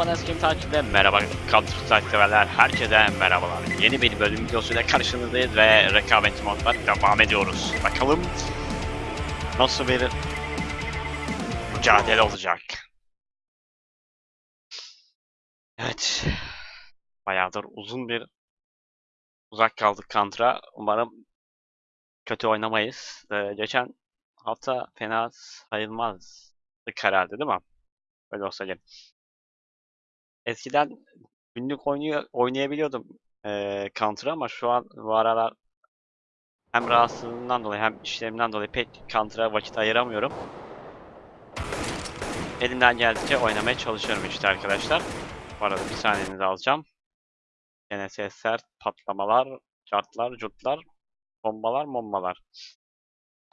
Bana eski takipte merhaba Counter Strike herkese merhabalar. Yeni bir bölüm videosuyla karşınızdayız ve rekabetçi modlar devam ediyoruz. Bakalım nasıl bir mücadele olacak. Evet. Bayağıdır uzun bir uzak kaldık Counter'a. Umarım kötü oynamayız. Ee, geçen hafta fena sayılmazdık herhalde değil mi? Öyle olsa gerek. Eskiden günlük oynuyor, oynayabiliyordum eee Counter'ı ama şu an bu aralar hem rahatsızlığımdan dolayı hem işlerimden dolayı pek Counter'a vakit ayıramıyorum. Elimden geldikçe oynamaya çalışıyorum işte arkadaşlar. Bu arada bir saniyenizi alacağım. Gene sesler, patlamalar, cartlar, curtlar, bombalar, bombalar.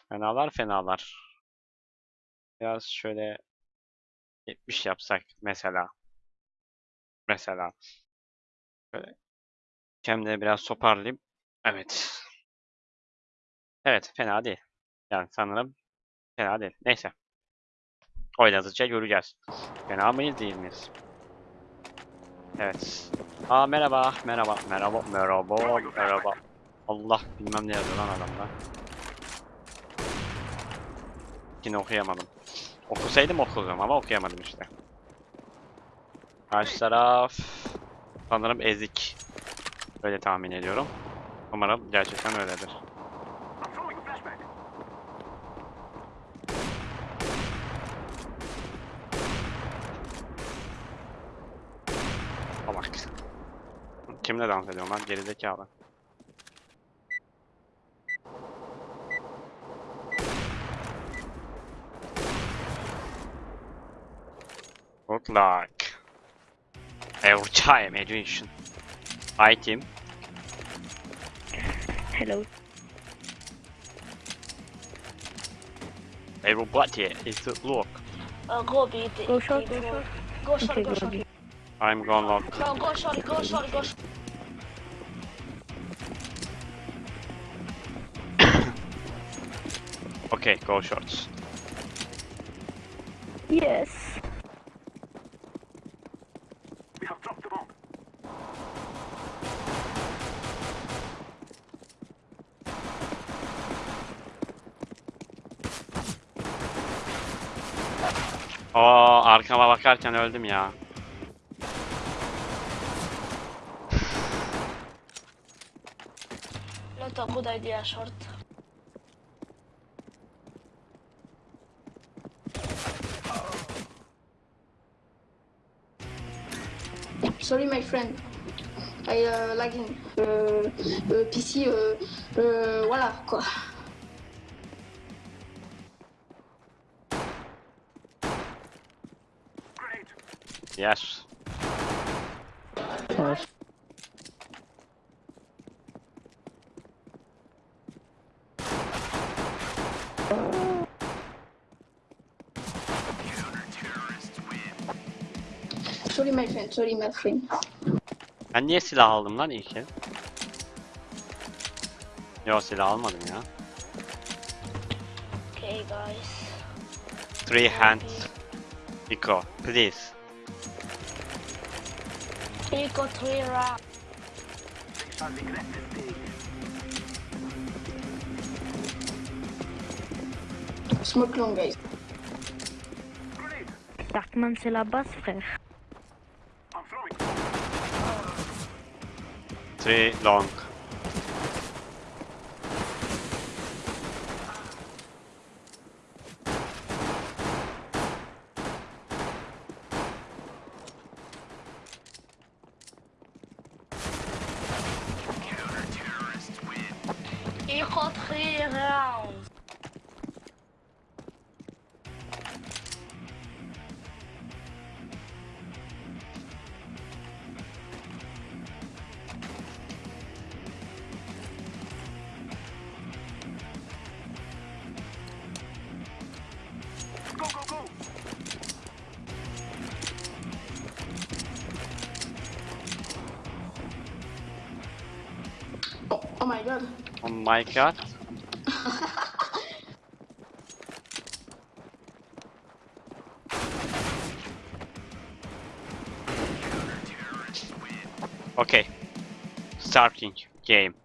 Fenalar, fenalar. Biraz şöyle 70 yapsak mesela. Mesela. Böyle kendimi biraz toparlayayım. Evet. Evet, fena değil. Yani sanırım fena değil. Neyse. Oynadıkça göreceğiz. Fena mıyız değil miyiz? Evet. Aa merhaba, merhaba, merhaba, merhaba, merhaba. Allah bilmem ne yazıyor lan adamda. Yine okuyamadım. Okusaydım okurdum ama okuyamadım işte. Karşı taraf sanırım ezik. Öyle tahmin ediyorum. Umarım gerçekten öyledir. Bak. Kimle dans ediyorum lan? Gerizekalı. Good luck. Every time, education. Hi team. Hello. Everybody is look. Uh, go B. D- Go short, D- go short. Go short, Okay, go go short. B. I'm gonna lock. No, go short, go short, go short. Okay, go shorts. Yes. Aa arkama bakarken öldüm ya. Not a good idea, short. Sorry, my friend. I uh, lagging. Euh, euh, PC, euh, euh, voilà quoi. Yes. Yes. Sorry, my friend. Sorry, my friend. Ben niye silah aldım lan ilk el? Yo silah almadım ya. Okay, guys. Three hands. Eco, please. He got Smoke long, guys. Darkman, c'est la base, frère. C'est long. God. Oh my god. Okay. Starting game.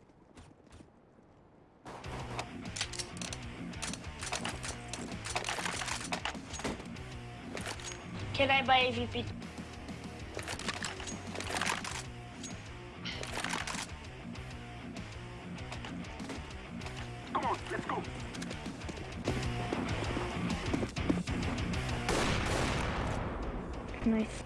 Can I buy AVP? Nice.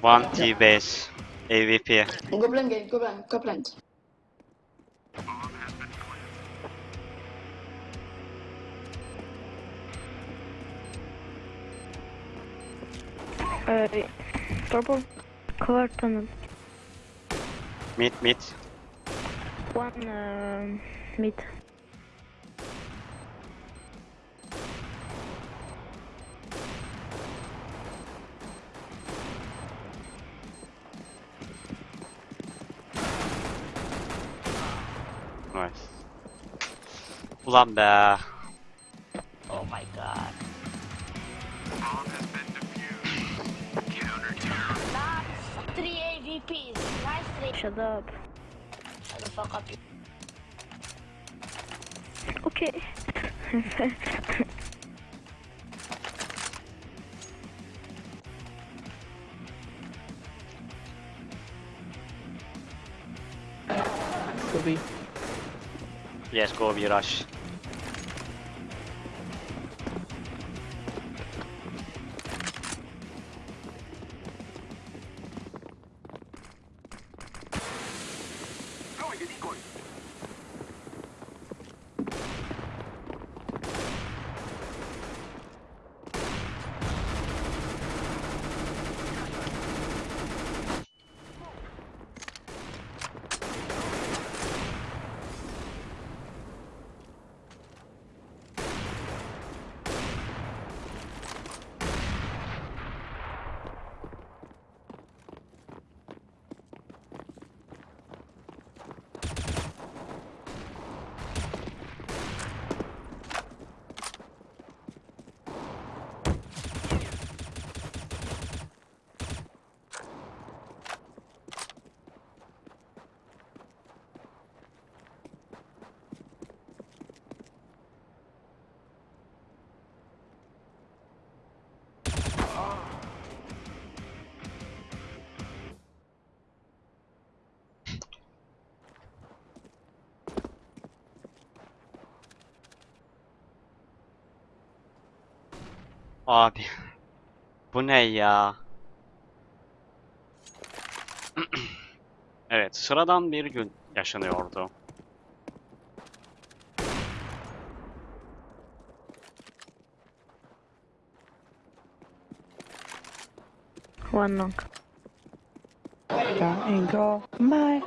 One T base. AVP. Go blank gate, go blank, go blank. Uh, double car tunnel. Mid, mid. One uh, mid. Ulan be. Oh my god. That's three AVPs. Nice three. Shut up. Shut the fuck up. Okay. Kobe. Yes go bir rush. Abi. Bu ne ya? evet, sıradan bir gün yaşanıyordu. One long. En gammal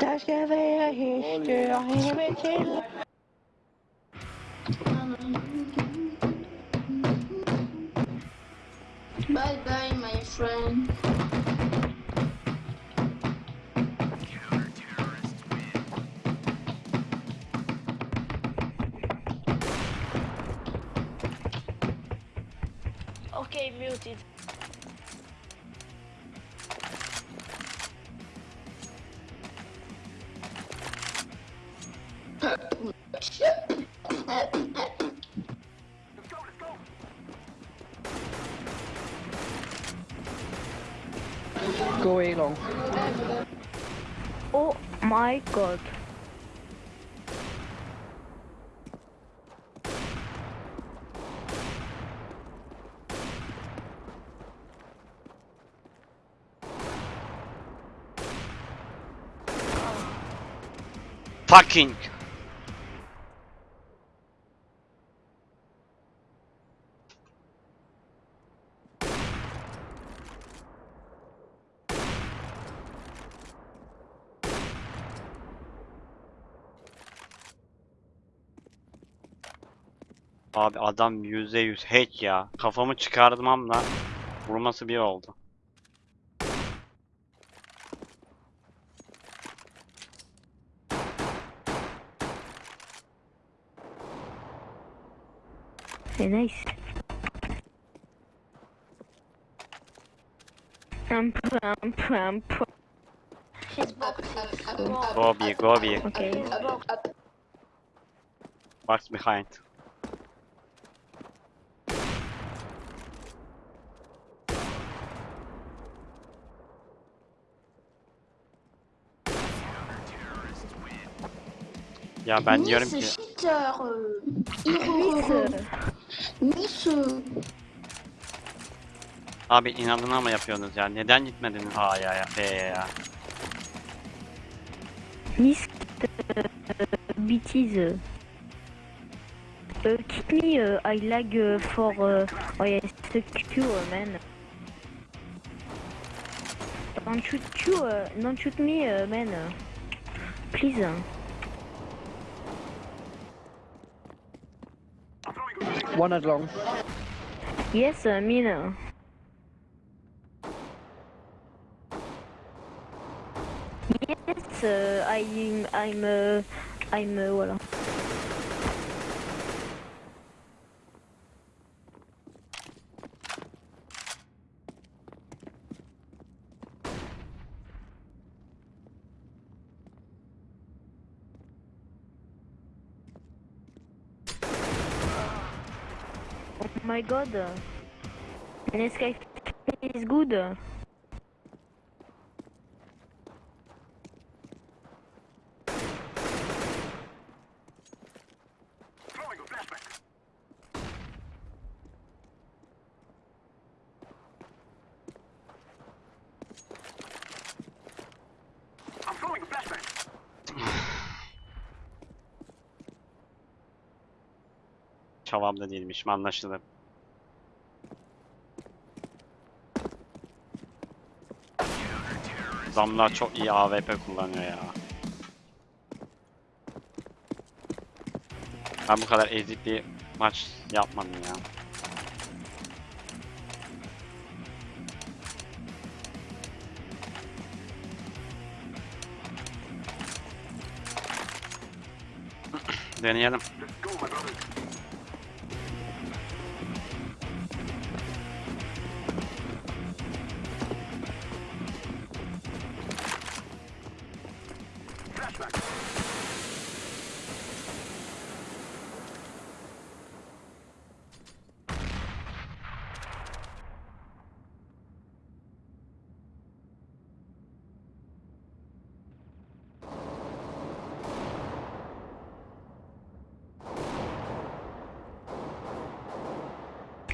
Där ska vi ha historia hela till. Bye bye, my friend. Okay, muted. My god. Fucking. Abi adam %100 hack ya. Kafamı çıkartmamla vurması bir oldu. Nice. Un peu, un peu, un peu. She's box. Go B, go B. Okay. She's box. Il y a un bagnole nice, qui... Shitter, euh, Hiro, nice. Abi inadına mı yapıyorsunuz ya? Neden gitmediniz? Ay ay ay ya. Nice bitiz. Kick me, uh, I lag uh, for oh, uh, I stuck you, uh, man. Don't shoot you, uh, don't shoot me, uh, man. Please. One as long. Yes, uh, mean. Yes, uh, I'm, I'm, uh, I'm, uh, voilà. My god. Sky is good. Çavamda değilmiş anlaşılır. Adamlar çok iyi AWP kullanıyor ya. Ben bu kadar ezik bir maç yapmadım ya. Deneyelim.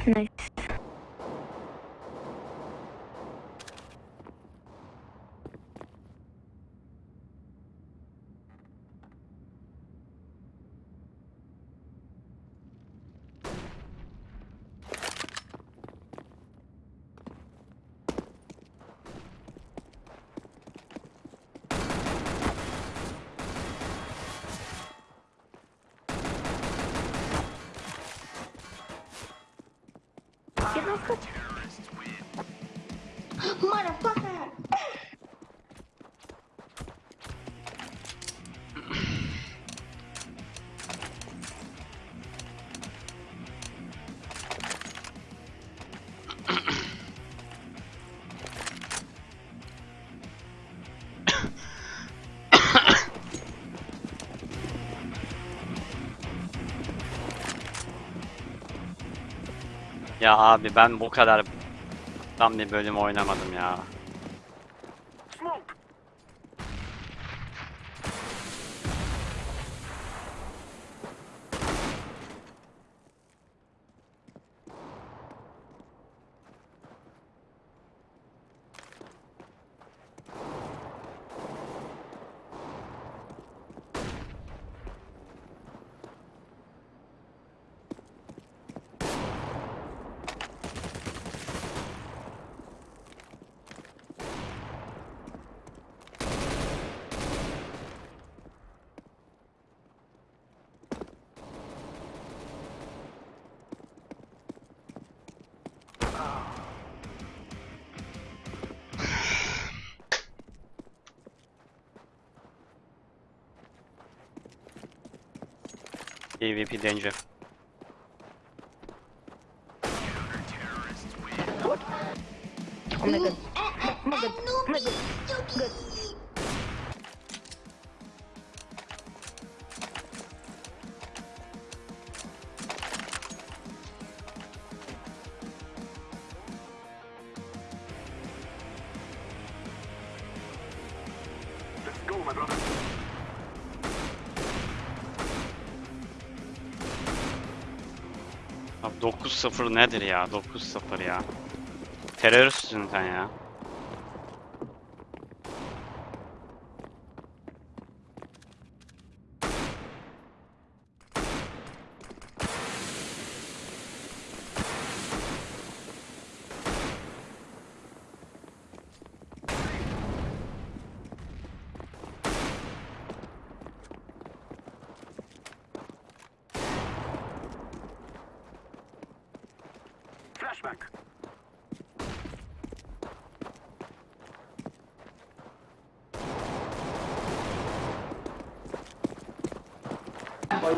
Nice. Ya abi ben bu kadar tam bir bölüm oynamadım ya. PvP danger. 9-0 nedir ya? 9-0 ya. Teröristsin sen ya.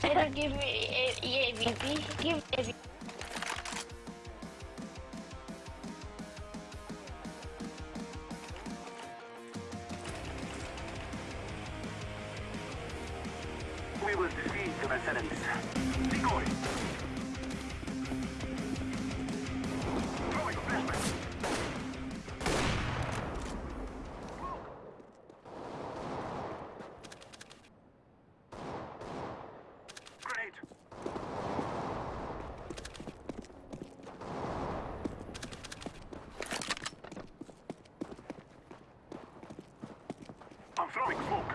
they don't give me EAVP. Give. I'm throwing smoke.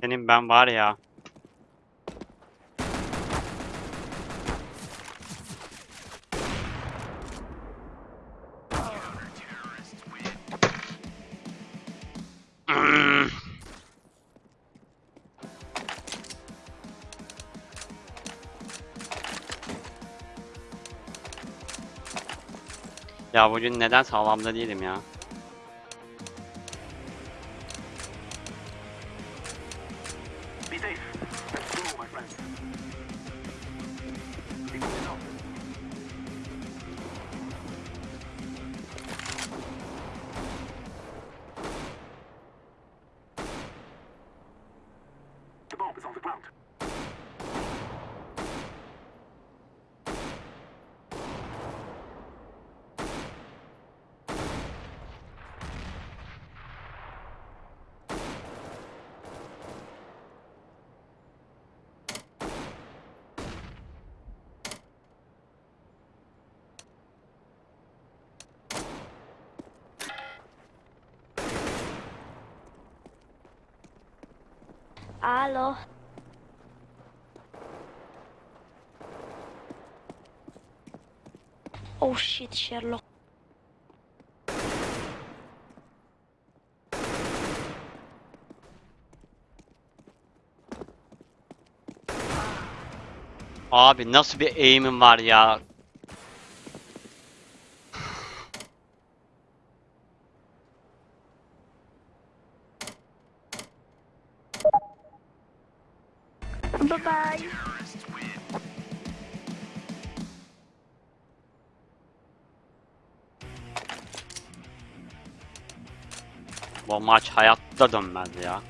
Senin ben var ya. Ya bugün neden sağlamda değilim ya? Alo. Oh shit, Sherlock. Abi nasıl bir aim'im var ya? Maç hayatta dönmez ya.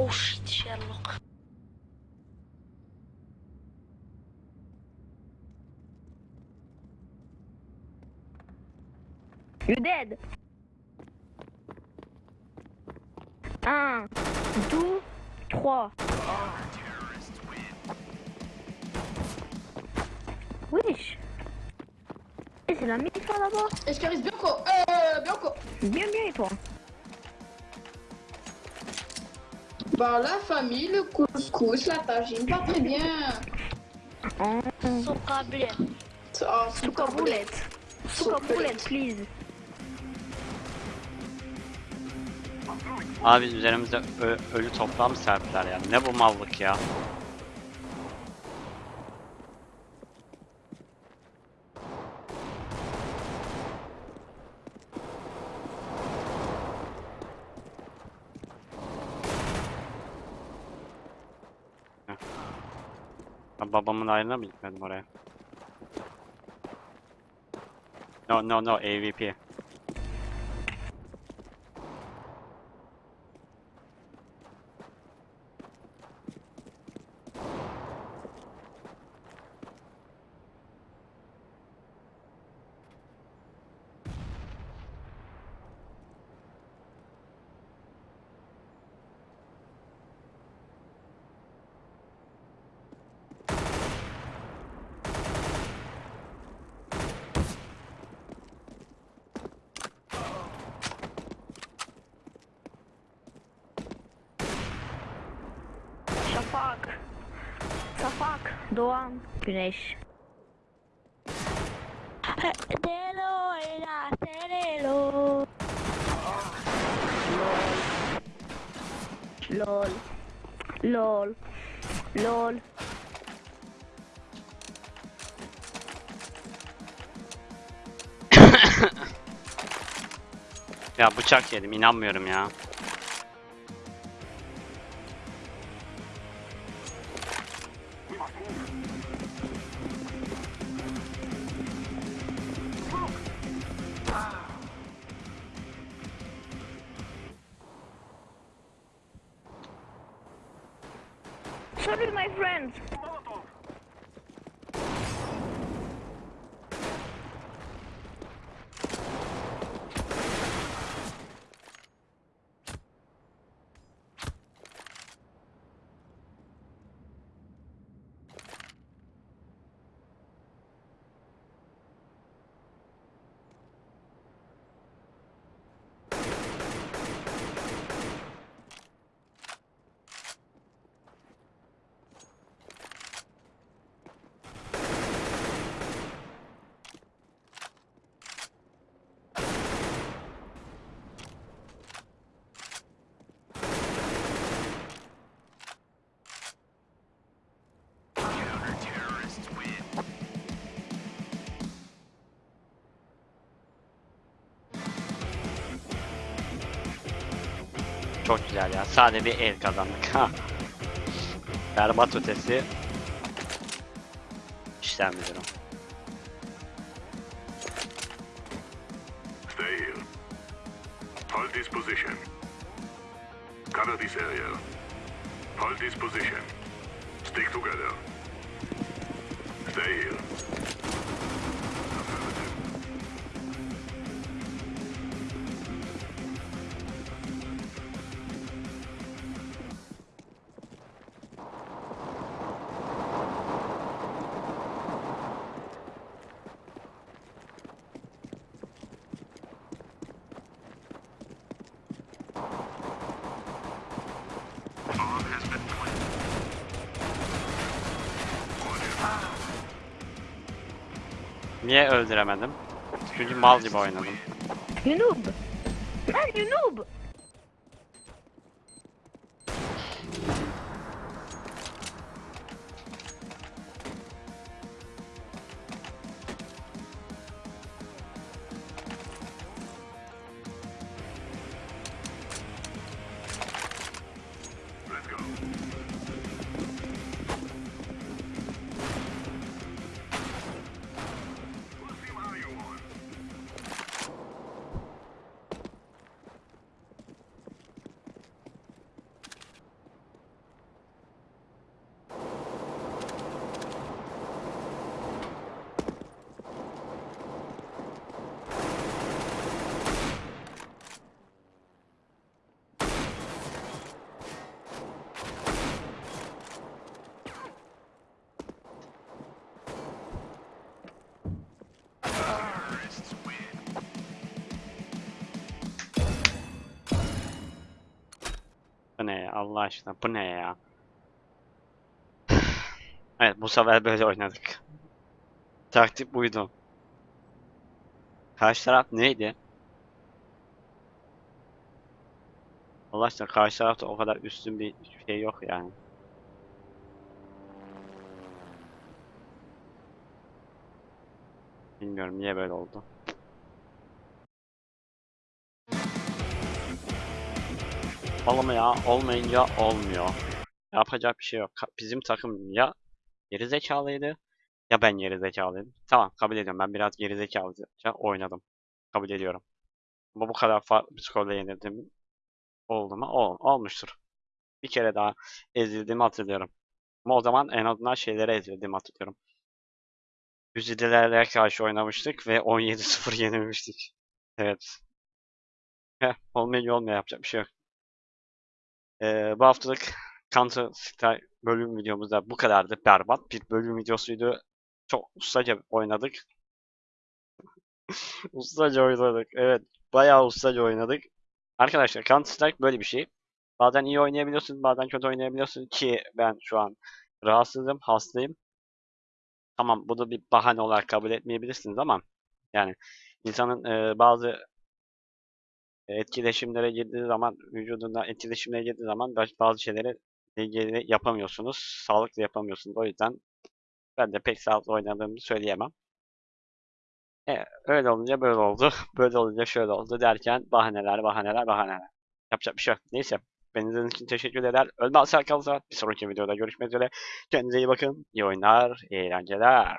Oh shit, Sherlock. You dead. Un, deux, trois. Wesh. Eh, c'est la mif là là-bas. Escaris Bianco. Euh, Bianco. Bien, bien, et toi? Bah la famille, le couscous, la tagine, pas très bien. Souka boulette. Oh, souka boulette. Souka boulette, please. Abi üzerimize ölü toplam serpler yani ne bu ya. Ben babamın ayrına mı gitmedim oraya? No no no AVP. Şafak. Şafak. Doğan. Güneş. Delo era Delo. LOL. LOL. LOL. Ya bıçak yedim inanmıyorum ya. Çok güzel ya. Sade bir el kazandık. Berbat ötesi. İşlem müdürüm. Stay here. Hold this position. Cover this area. Hold this position. Niye öldüremedim? Çünkü mal gibi oynadım. You noob. Man, you noob. Allah aşkına bu ne ya? Evet bu sefer böyle oynadık. Taktik buydu. Karşı taraf neydi? Allah aşkına karşı tarafta o kadar üstün bir şey yok yani. Bilmiyorum niye böyle oldu. Olmuyor, olmayınca olmuyor. Yapacak bir şey yok. Bizim takım ya geri zekalıydı ya ben geri zekalıydım. Tamam kabul ediyorum. Ben biraz geri zekalıca oynadım. Kabul ediyorum. Ama bu kadar farklı bir skorla yenildim. Oldu mu? Ol, olmuştur. Bir kere daha ezildiğimi hatırlıyorum. Ama o zaman en azından şeylere ezildiğimi hatırlıyorum. Güzidelerle karşı oynamıştık ve 17-0 yenilmiştik. Evet. Heh, olmayınca olmuyor yapacak bir şey yok. Ee, bu haftalık Counter Strike bölüm videomuzda bu kadardı. Berbat bir bölüm videosuydu. Çok ustaca oynadık. ustaca oynadık. Evet. Bayağı ustaca oynadık. Arkadaşlar Counter Strike böyle bir şey. Bazen iyi oynayabiliyorsun, bazen kötü oynayabiliyorsun ki ben şu an rahatsızım, hastayım. Tamam bunu bir bahane olarak kabul etmeyebilirsiniz ama yani insanın e, bazı etkileşimlere girdiği zaman, vücudunda etkileşimlere girdiği zaman bazı şeyleri ilgili yapamıyorsunuz. Sağlıklı yapamıyorsunuz. O yüzden ben de pek sağlıklı oynadığımı söyleyemem. E, öyle olunca böyle oldu. Böyle olunca şöyle oldu derken bahaneler, bahaneler, bahaneler. Yapacak bir şey yok. Neyse. Beni için teşekkür eder. Ölmez kalırsa bir sonraki videoda görüşmek üzere. Kendinize iyi bakın. İyi oyunlar, iyi eğlenceler.